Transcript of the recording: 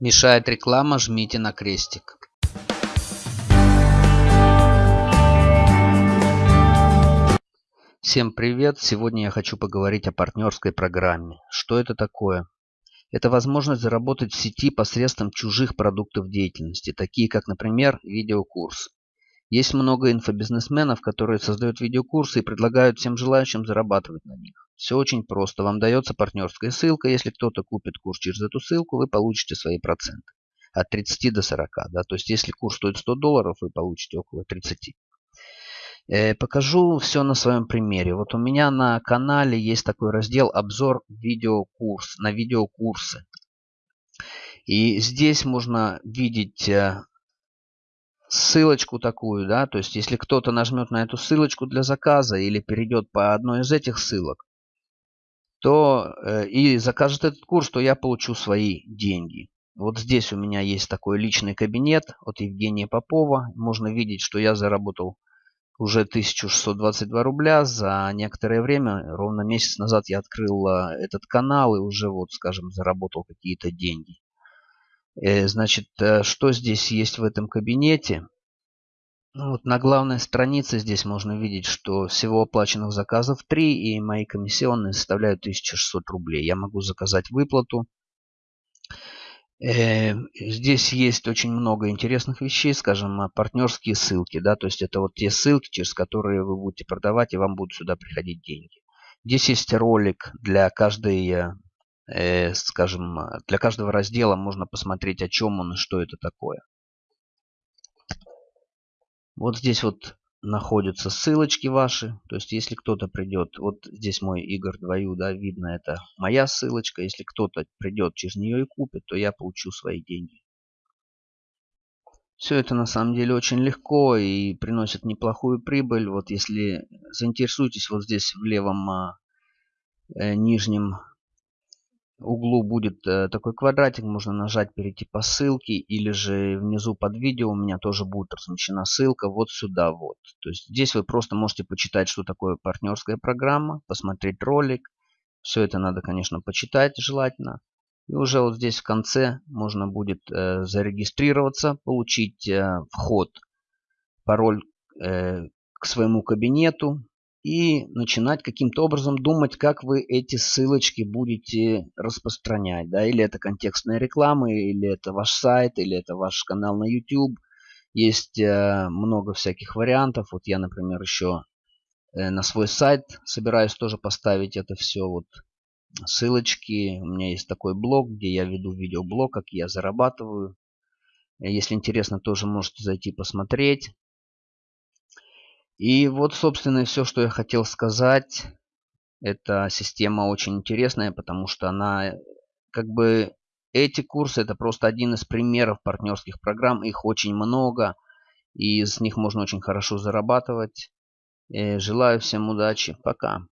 Мешает реклама, жмите на крестик. Всем привет! Сегодня я хочу поговорить о партнерской программе. Что это такое? Это возможность заработать в сети посредством чужих продуктов деятельности, такие как, например, видеокурс. Есть много инфобизнесменов, которые создают видеокурсы и предлагают всем желающим зарабатывать на них. Все очень просто. Вам дается партнерская ссылка. Если кто-то купит курс через эту ссылку, вы получите свои проценты. От 30 до 40. Да? То есть, если курс стоит 100 долларов, вы получите около 30. Э, покажу все на своем примере. Вот у меня на канале есть такой раздел «Обзор видеокурс» на видеокурсы. И здесь можно видеть э, ссылочку такую, да, то есть если кто-то нажмет на эту ссылочку для заказа или перейдет по одной из этих ссылок, то э, и закажет этот курс, то я получу свои деньги. Вот здесь у меня есть такой личный кабинет от Евгения Попова. Можно видеть, что я заработал уже 1622 рубля за некоторое время. Ровно месяц назад я открыл э, этот канал и уже, вот, скажем, заработал какие-то деньги. Э, значит, э, что здесь есть в этом кабинете? Ну, вот на главной странице здесь можно видеть, что всего оплаченных заказов 3 и мои комиссионные составляют 1600 рублей. Я могу заказать выплату. Э, здесь есть очень много интересных вещей, скажем, партнерские ссылки. Да, то есть это вот те ссылки, через которые вы будете продавать и вам будут сюда приходить деньги. Здесь есть ролик для каждой э, скажем, для каждого раздела можно посмотреть, о чем он и что это такое. Вот здесь вот находятся ссылочки ваши. То есть, если кто-то придет, вот здесь мой Игорь Двою, да, видно, это моя ссылочка. Если кто-то придет через нее и купит, то я получу свои деньги. Все это на самом деле очень легко и приносит неплохую прибыль. Вот если заинтересуетесь, вот здесь в левом а, э, нижнем углу будет э, такой квадратик, можно нажать, перейти по ссылке, или же внизу под видео у меня тоже будет размещена ссылка вот сюда вот. То есть здесь вы просто можете почитать, что такое партнерская программа, посмотреть ролик. Все это надо, конечно, почитать желательно. И уже вот здесь в конце можно будет э, зарегистрироваться, получить э, вход, пароль э, к своему кабинету, и начинать каким-то образом думать, как вы эти ссылочки будете распространять. Да? Или это контекстная реклама, или это ваш сайт, или это ваш канал на YouTube. Есть э, много всяких вариантов. Вот я, например, еще э, на свой сайт собираюсь тоже поставить это все. Вот ссылочки. У меня есть такой блог, где я веду видеоблог, как я зарабатываю. Если интересно, тоже можете зайти посмотреть. И вот, собственно, все, что я хотел сказать. Эта система очень интересная, потому что она, как бы, эти курсы, это просто один из примеров партнерских программ. Их очень много, и из них можно очень хорошо зарабатывать. Э, желаю всем удачи. Пока.